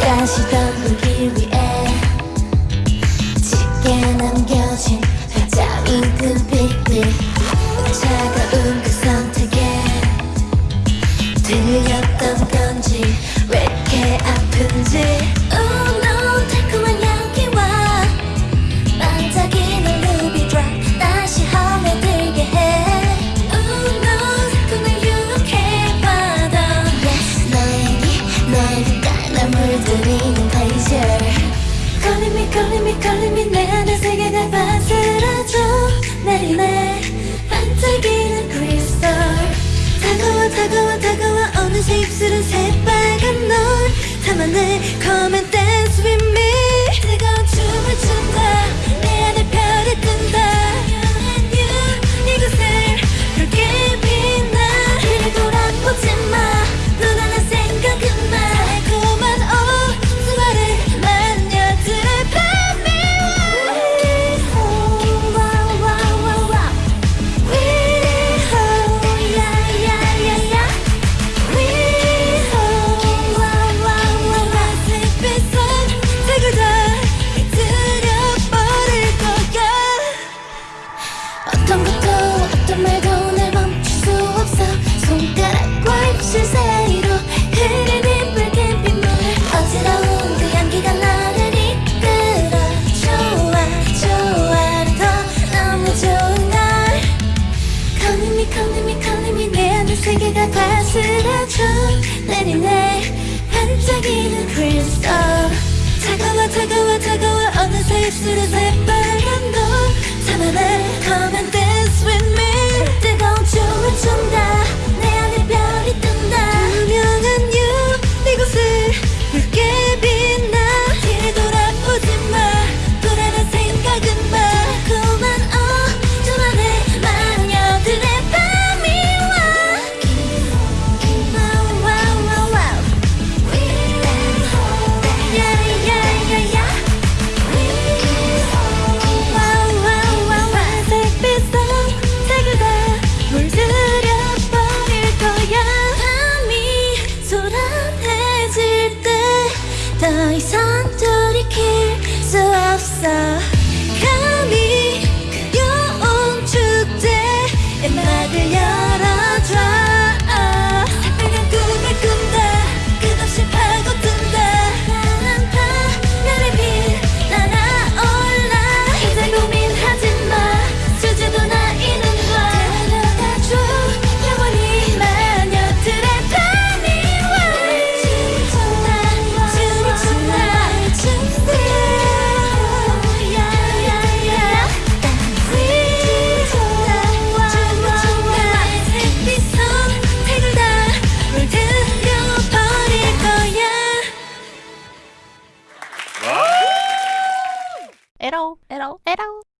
다시 덮기 위해 짙게 남겨진 회자인 그 차가운 그선 다가와 다가와. 어느새 입술은 새빨간 너. 실사 이로 흐르는 붉은 빗물 어지러운 그 향기가 나를 이끌어. 좋아 좋아. 더 너무 좋은 걸 Calling me 내 안의 세계가 다스려줘. 내리네. 반짝이는 크리스탈 차가워 차가워 차가워. 어느새 입술에 새빨간 돈 참아내 가만 때 爱散。at all, at all, at all.